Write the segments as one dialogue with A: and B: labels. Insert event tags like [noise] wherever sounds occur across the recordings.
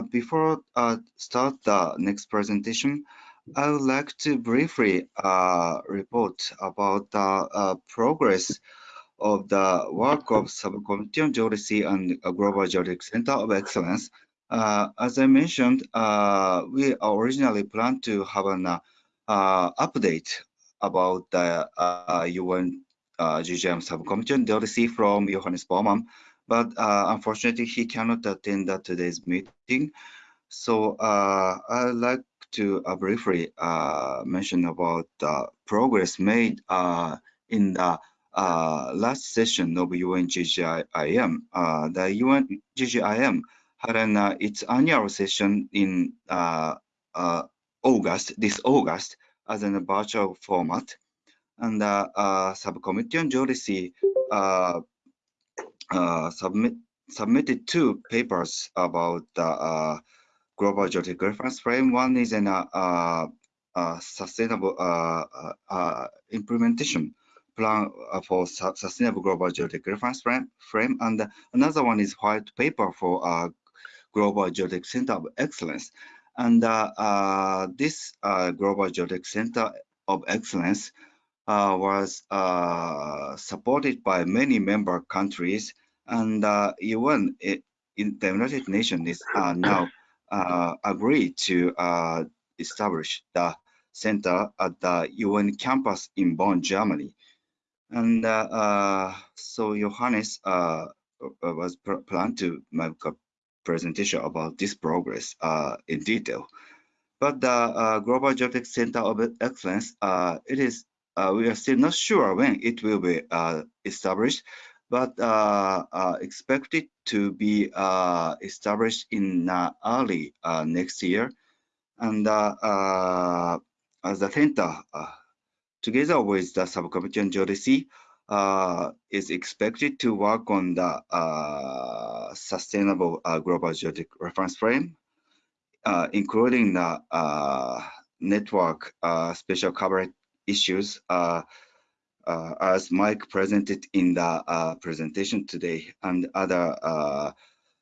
A: before uh, start the next presentation, I would like to briefly uh, report about the uh, progress of the work of Subcommittee on Geodesy and Global Geodetic Center of Excellence. Uh, as I mentioned, uh, we originally planned to have an uh, update about the UN GGIM Subcommittee on Geodesy from Johannes Bouman, but uh, unfortunately he cannot attend today's meeting. So uh, I'd like to uh, briefly uh, mention about the progress made uh, in the uh, last session of UNGGIM. the UNGGIM had an, its annual session in August, this August, as in a virtual format. And the uh, subcommittee on geodesy uh, uh, submit, submitted two papers about the global geodetic reference frame. One is an uh, uh, sustainable uh, implementation plan for su sustainable global geodetic reference frame, frame, and another one is white paper for global geodetic center of excellence. And this global geodetic center of excellence uh, was uh, supported by many member countries and uh, in the United Nations is now uh, agreed to uh, establish the center at the UN campus in Bonn, Germany. And uh, uh so Johannes uh, uh, was planned to make a presentation about this progress in detail. But the Global Geodetic Center of Excellence, it is we are still not sure when it will be established, but uh, uh, expected to be uh, established in early next year. And the center, together with the subcommittee on geodesy, uh, is expected to work on the uh, sustainable uh, global geodetic reference frame, including the network special coverage issues uh, as Mike presented in the uh, presentation today and other uh,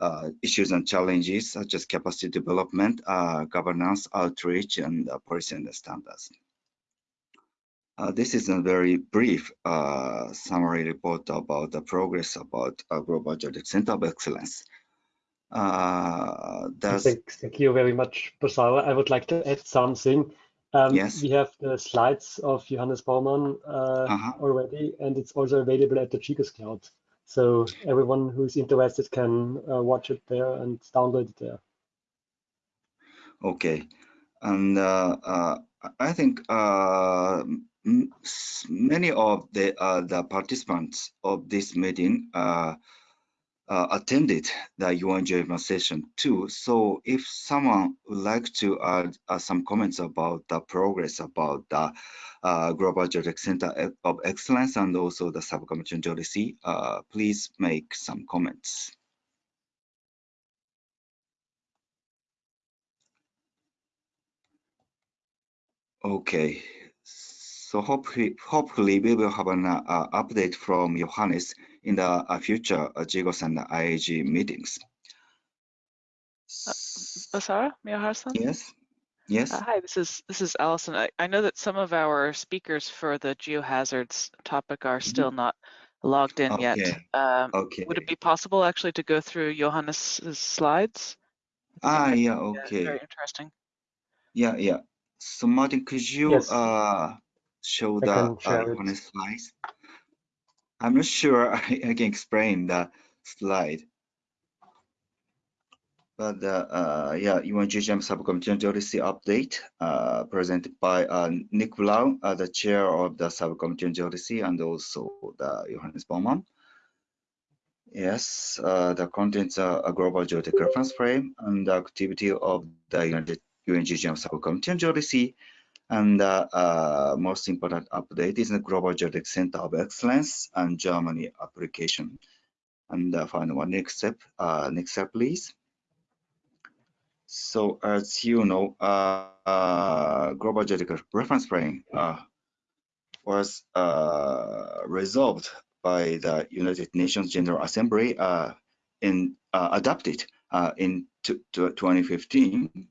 A: uh issues and challenges such as capacity development, uh, governance, outreach, and uh, policy and standards. this is a very brief summary report about the progress about Global Geodetic Center of Excellence.
B: Thank, thank, you very much, Basara. I would like to add something. Um, yes. We have the slides of Johannes Bouman uh, uh -huh. already, and it's also available at the Chicos Cloud. So everyone who's interested can uh, watch it there and download it there.
A: Okay, and uh, uh I think uh, many of the the participants of this meeting uh, attended the UNGM session too. So if someone would like to add uh, some comments about the progress about the uh, Global Geodetic Center of Excellence and also the subcommittee on geodesy, uh, please make some comments. Okay, so hopefully, hopefully we will have an uh, update from Johannes in the uh, future uh, GGOS and IAG meetings.
C: Uh, Basara, Miyahara-san?
A: Yes. Yes.
C: Uh, hi, this is this is Allison. I, I know that some of our speakers for the geohazards topic are mm-hmm. still mm -hmm. not logged in okay. yet. Um, okay. Would it be possible actually to go through Johannes' slides?
A: Ah, yeah, okay.
C: Very interesting.
A: Yeah, yeah. So Martin, could you yes. uh, show I the uh, Johannes slides? I'm not sure I, [laughs] I can explain the slide. But uh, uh, yeah, UNGGIM Subcommittee on Geodesy update uh, presented by uh, Nick Brown, uh, the chair of the Subcommittee on Geodesy, and also the Johannes Bouman. Yes, uh, the contents are a global geodetic reference frame and the activity of the UNGGIM Subcommittee on Geodesy and the uh, most important update is the Global Geodetic Center of Excellence and Germany application. And the final one, next step, uh, next step, please. So as you know, uh, uh Global Geodetic Reference Frame uh, was uh, resolved by the United Nations General Assembly in adopted in 2015.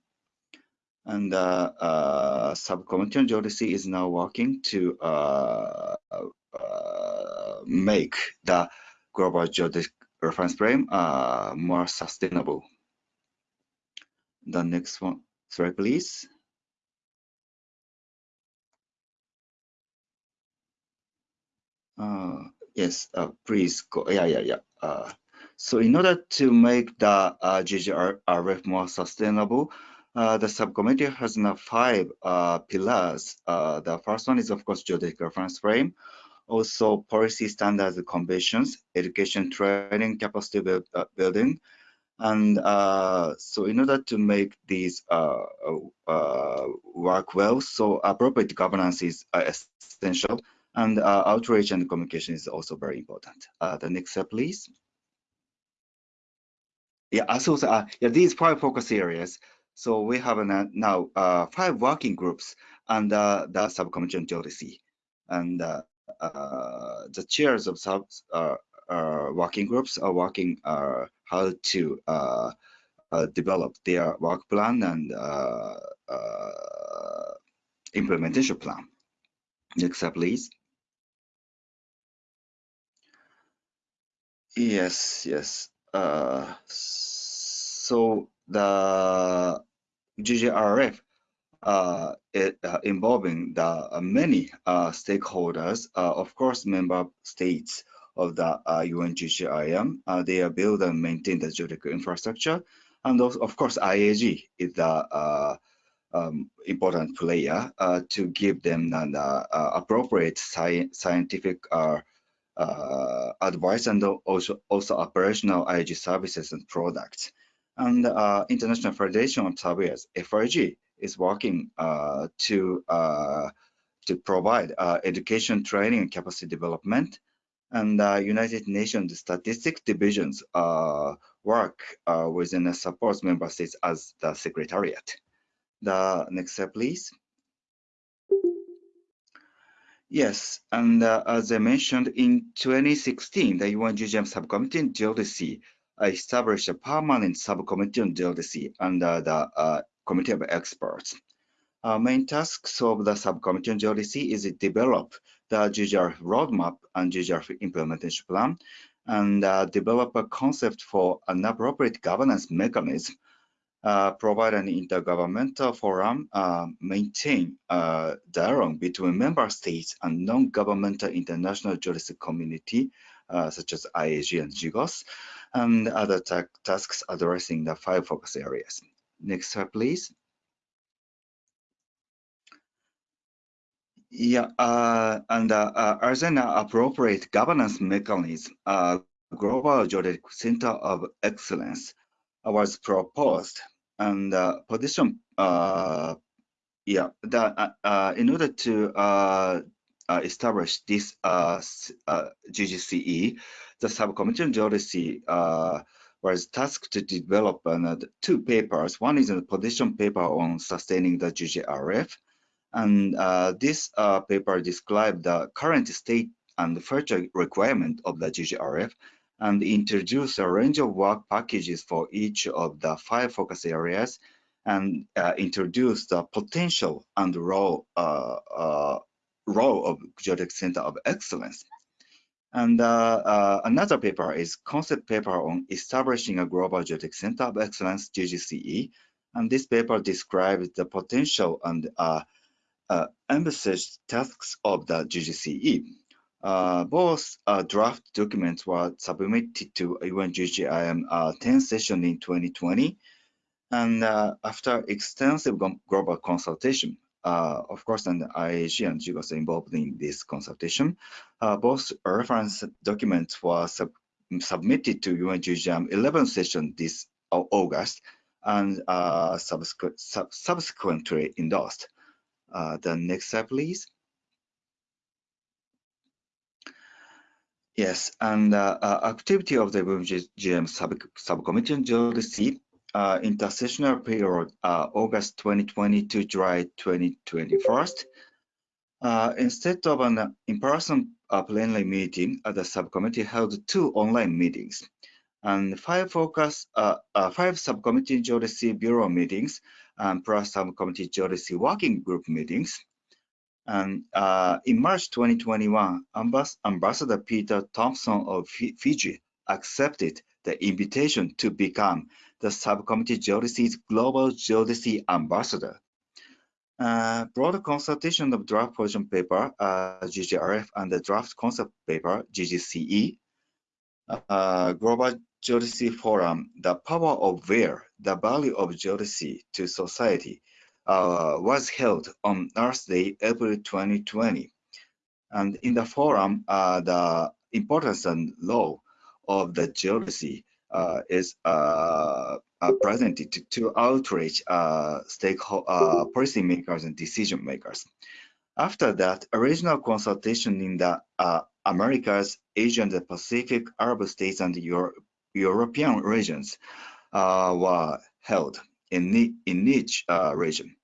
A: And uh, uh, subcommittee on geodesy is now working to uh, make the global geodesic reference frame more sustainable. The next one, sorry, please. Uh, yes, uh, please go. Yeah, yeah, yeah. Uh, so in order to make the uh, GGRF more sustainable, uh, the subcommittee has now five uh, pillars. Uh, the first one is, of course, geodetic reference frame. Also, policy standards and conventions, education training, capacity build, uh, building. And uh, so in order to make these work well, so appropriate governance is essential. And outreach and communication is also very important. the next step, please. Yeah, so, uh, yeah, these five focus areas so we have now uh, five working groups under the subcommittee on geodesy. And uh, uh, the chairs of sub uh, uh, working groups are working uh, how to develop their work plan and implementation plan. Next slide, please. Yes, yes. so the GGRF uh, it, uh, involving the uh, many uh, stakeholders, uh, of course, member states of the UNGGIM. Uh, they build and maintain the geological infrastructure, and of course, IAG is the um, important player to give them an appropriate sci scientific advice and also also operational IAG services and products. And uh, International Federation of Surveyors, FIG, is working uh, to uh, to provide uh, education, training, and capacity development. And uh, United Nations Statistics Divisions uh, work within the support member states as the secretariat. The next step, please. Yes, and as I mentioned, in 2016, the UN GGIM Subcommittee in established a permanent subcommittee on geodesy under the uh, committee of experts. Our main tasks of the subcommittee on geodesy is to develop the GGR roadmap and GGR implementation plan and uh, develop a concept for an appropriate governance mechanism, uh, provide an intergovernmental forum, uh, maintain uh, dialogue between member states and non-governmental international geodesy community, uh, such as IAG and GGOS, and other ta tasks addressing the five focus areas. Next slide, please. Yeah, uh, and uh, uh, as an appropriate governance mechanism, uh, Global Geodetic Center of Excellence was proposed and uh, position, uh, yeah, that uh, in order to uh, uh, establish this uh, GGCE, the subcommittee on geodesy uh, was tasked to develop uh, two papers. One is a position paper on sustaining the GGRF, and uh, this paper described the current state and future requirement of the GGRF and introduced a range of work packages for each of the five focus areas and uh, introduced the potential and role uh, uh, role of Geodetic Center of Excellence and uh, uh, another paper is concept paper on establishing a global geodetic center of excellence, GGCE. And this paper describes the potential and uh, uh, envisaged tasks of the GGCE. Uh, both uh, draft documents were submitted to UNGGIM uh, 10 session in 2020. And after extensive global consultation, uh, of course, and IAG and GGOS involved in this consultation. Uh, both reference documents were sub submitted to UNGGIM 11th session this August and uh, subsequent, sub subsequently endorsed. Uh, the next slide, please. Yes, and uh, uh, activity of the UNGGIM sub subcommittee on geodesy uh, intersessional period, uh, August 2020 to July 2021. Uh, instead of an in-person uh, plenary meeting, uh, the subcommittee held two online meetings. and five focus, uh, five subcommittee geodesy bureau meetings, and plus subcommittee geodesy working group meetings. And in March 2021, Ambas Ambassador Peter Thompson of Fiji accepted the invitation to become the subcommittee geodesy's global geodesy ambassador. Uh, broad consultation of draft position paper, uh, GGRF, and the draft concept paper, GGCE, uh, Global Geodesy Forum, the power of where, the value of geodesy to society, uh, was held on Earth Day, April 2020. And in the forum, uh, the importance and law of the geodesy Uh, is uh, uh, presented to, to outreach uh, uh, policymakers and decision makers. After that, original consultation in the Americas, Asia, and the Pacific, Arab states, and Euro European regions were held in, in each region.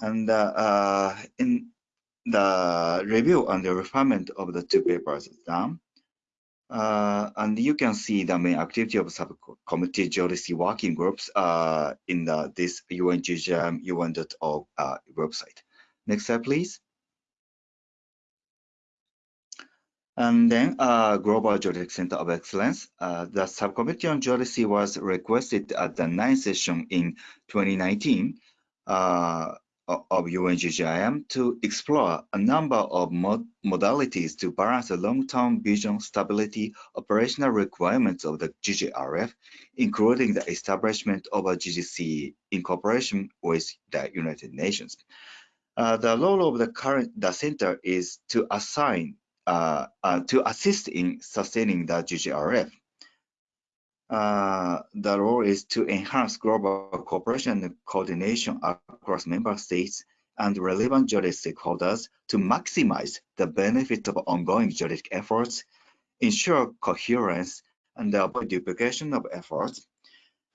A: And in the review and the refinement of the two papers done. Uh, and you can see the main activity of subcommittee geodesy working groups uh, in the, this UNGGIM UN.org uh, website. Next slide, please. And then uh, Global Geodesy Center of Excellence. Uh, the subcommittee on geodesy was requested at the ninth session in 2019. Of UNGGIM to explore a number of mod modalities to balance the long-term vision stability operational requirements of the GGRF, including the establishment of a GGC in cooperation with the United Nations. Uh, the role of the current the center is to assign uh, uh, to assist in sustaining the GGRF. Uh, the role is to enhance global cooperation and coordination across member states and relevant geodetic stakeholders to maximize the benefits of ongoing juridic efforts, ensure coherence, and avoid duplication of efforts,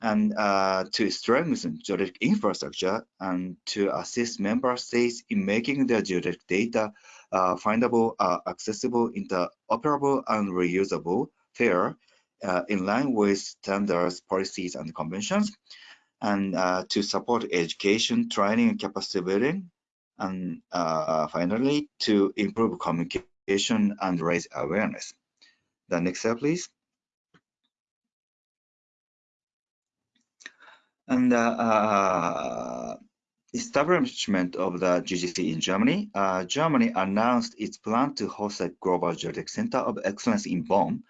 A: and uh, to strengthen juridic infrastructure and to assist member states in making their juridic data uh, findable, uh, accessible, interoperable, and reusable, fair, uh, in line with standards, policies, and conventions, and uh, to support education, training, and capacity building, and uh, finally, to improve communication and raise awareness. The next slide, please. And uh, uh, establishment of the GGC in Germany, uh, Germany announced its plan to host a global geodetic center of excellence in Bonn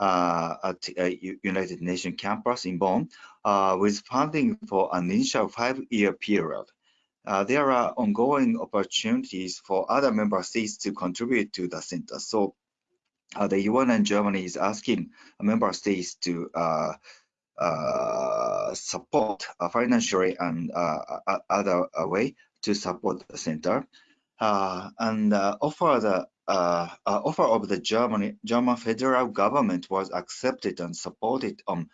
A: at a United Nations campus in Bonn uh, with funding for an initial five-year period. Uh, there are ongoing opportunities for other member states to contribute to the center. So uh, the UN and Germany is asking member states to uh, uh, support financially and other way to support the center and offer the uh, uh, offer of the Germany, German federal government was accepted and supported on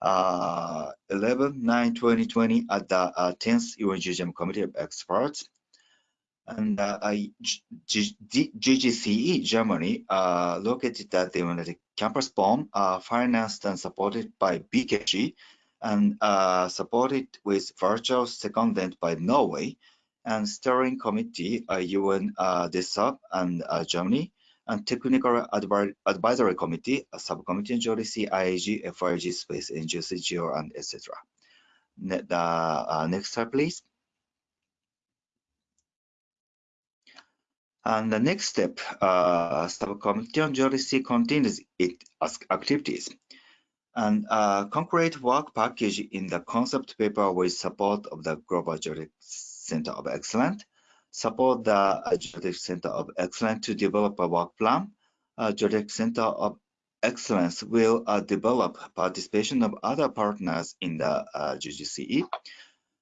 A: uh, 11 9 2020 at the uh, 10th UNGGIM Committee of Experts. And uh, GGCE Germany, uh, located at the United Campus Bonn, financed and supported by BKG and uh, supported with virtual secondment by Norway and steering committee, uh, UN uh, and uh, Germany, and technical advi advisory committee, a subcommittee geodesy, IAG, FIG, space, NGC, Geo, and etc. Ne uh, next slide, please. And the next step, uh, subcommittee on geodesy continues its activities and a concrete work package in the concept paper with support of the Global Geodesy Center of Excellence, support the Geodetic Center of Excellence to develop a work plan. Uh, Geodetic Center of Excellence will uh, develop participation of other partners in the uh, GGCE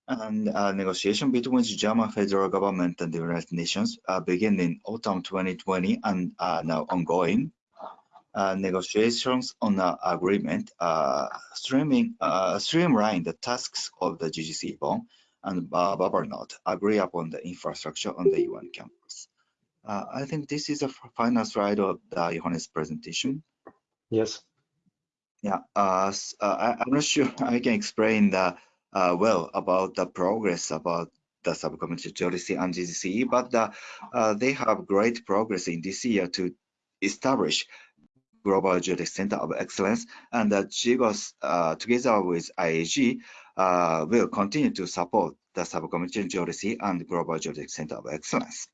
A: and uh, negotiation between the German federal government and the United Nations uh, begin in autumn 2020 and are now ongoing. Uh, negotiations on the agreement uh, streaming, uh, streamline the tasks of the GGC Bonn and Babernot agree upon the infrastructure on the UN campus. Uh, I think this is the final slide of the Johannes presentation.
B: Yes.
A: Yeah, uh, uh, I, am not [laughs] sure I can explain the uh, well about the progress about the subcommittee JOLISI and GGCE, but uh, they have great progress in this year to establish Global Geodesic Center of Excellence, and uh, GGOS, uh, together with IAG, Uh, will continue to support the subcommittee Geodesy and Global Geodesic Center of Excellence.